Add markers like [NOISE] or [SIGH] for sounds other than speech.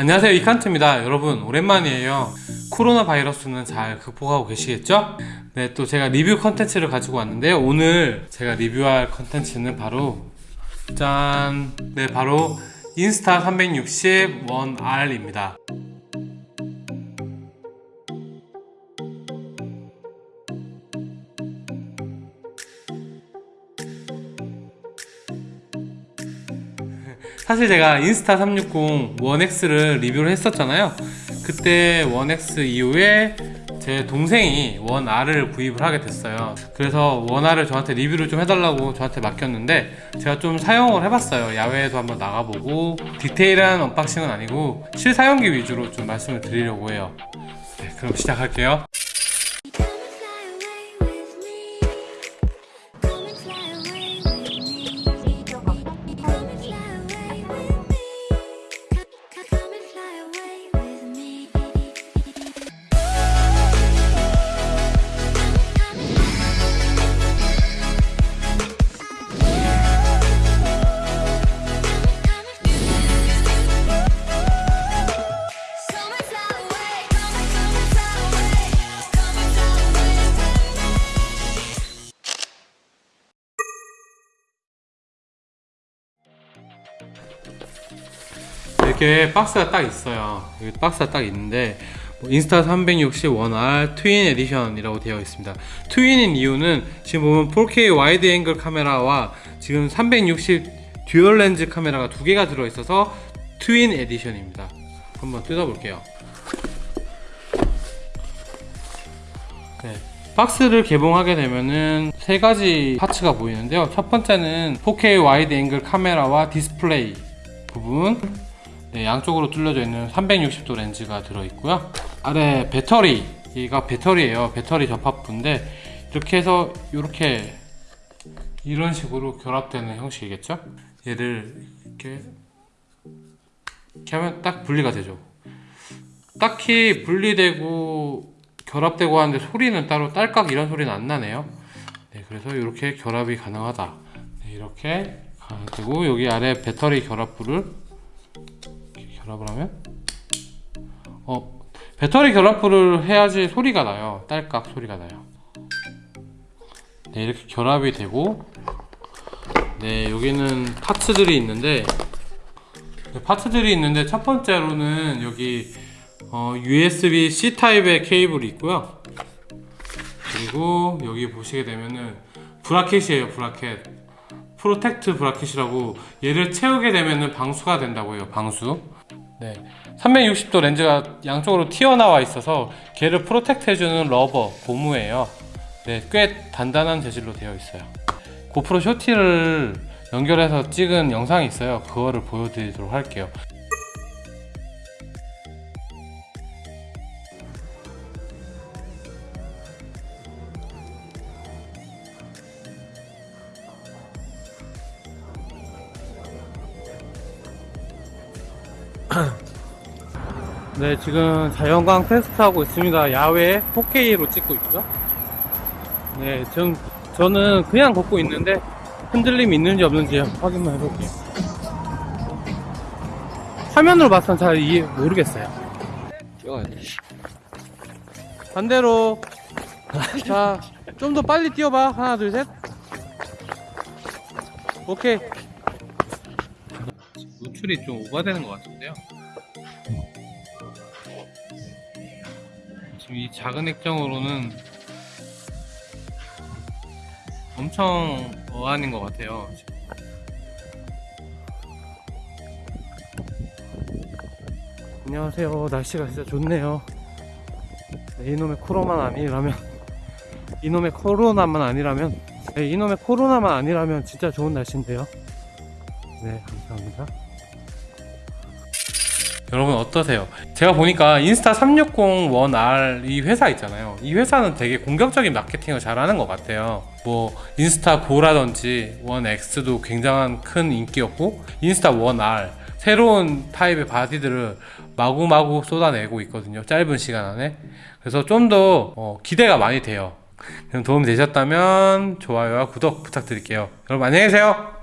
안녕하세요 이칸트입니다 여러분 오랜만이에요 코로나 바이러스는 잘 극복하고 계시겠죠? 네 또 제가 리뷰 컨텐츠를 가지고 왔는데요 오늘 제가 리뷰할 컨텐츠는 바로 짠! 네 바로 인스타 360 1R입니다 사실 제가 인스타 360 1X를 리뷰를 했었잖아요. 그때 1X 이후에 제 동생이 1R을 구입을 하게 됐어요. 그래서 1R을 저한테 리뷰를 좀 해달라고 저한테 맡겼는데 제가 좀 사용을 해봤어요. 야외에도 한번 나가보고 디테일한 언박싱은 아니고 실사용기 위주로 좀 말씀을 드리려고 해요. 네, 그럼 시작할게요 이렇게 박스가 딱 있어요. 여기 박스가 딱 있는데 뭐 인스타 360 1R 트윈 에디션이라고 되어 있습니다. Twin인 이유는 지금 보면 4K wide angle 카메라와 지금 360 dual 렌즈 카메라가 두 개가 들어있어서 Twin Edition입니다. 한번 뜯어볼게요. 네. 박스를 개봉하게 되면은 세 가지 parts가 보이는데요. 첫 번째는 4K wide angle 카메라와 디스플레이 부분 네, 양쪽으로 뚫려져 있는 360도 렌즈가 들어있고요. 아래 배터리가 배터리예요. 배터리 접합부인데 이렇게 해서 이렇게 이런 식으로 결합되는 형식이겠죠? 얘를 이렇게 이렇게 하면 딱 분리가 되죠. 딱히 분리되고 결합되고 하는데 소리는 따로 딸깍 이런 소리는 안 나네요. 네, 그래서 이렇게 결합이 가능하다. 네, 이렇게 되고 여기 아래 배터리 결합부를 결합을 하면? 어 배터리 결합부를 해야지 소리가 나요. 딸깍 소리가 나요. 네 이렇게 결합이 되고 네 여기는 파츠들이 있는데 네, 파츠들이 있는데 첫 번째로는 여기 어, USB C 타입의 케이블이 있고요. 그리고 여기 보시게 되면은 bracket이에요 bracket protect bracket이라고 얘를 채우게 되면은 방수가 된다고 해요 방수. 네. 360도 렌즈가 양쪽으로 튀어나와 있어서 걔를 protect 해주는 rubber 고무예요. 네 꽤 단단한 재질로 되어 있어요. GoPro Shorty를 연결해서 찍은 영상이 있어요. 그거를 보여드리도록 할게요 [CLEARS THROAT] 네 지금 자연광 테스트하고 있습니다. 야외 4K로 찍고 있고요 네 전, 저는 그냥 걷고 있는데 흔들림이 있는지 없는지 확인만 해볼게요. 화면으로 봐서는 잘 이해 모르겠어요. 반대로. 자 좀 더 빨리 뛰어봐. 하나 둘 셋. 오케이 노출이 좀 오버되는 것 같은데요. 지금 이 작은 액정으로는 엄청 어안인 것 같아요. 안녕하세요. 날씨가 진짜 좋네요. 네, 이놈의 코로나만 아니라면 [LAUGHS] 이놈의 코로나만 아니라면 네, 이놈의 코로나만 아니라면 진짜 좋은 날씨인데요. 네 감사합니다 여러분 어떠세요? 제가 보니까 인스타 360 1R 이 회사 있잖아요. 이 회사는 되게 공격적인 마케팅을 잘하는 것 같아요. 뭐 인스타 고라든지 1X도 굉장한 큰 인기였고 인스타 1R 새로운 타입의 바디들을 마구마구 쏟아내고 있거든요 짧은 시간 안에. 그래서 좀더 어, 기대가 많이 돼요. 그럼 도움 되셨다면 좋아요와 구독 부탁드릴게요. 여러분 안녕히 계세요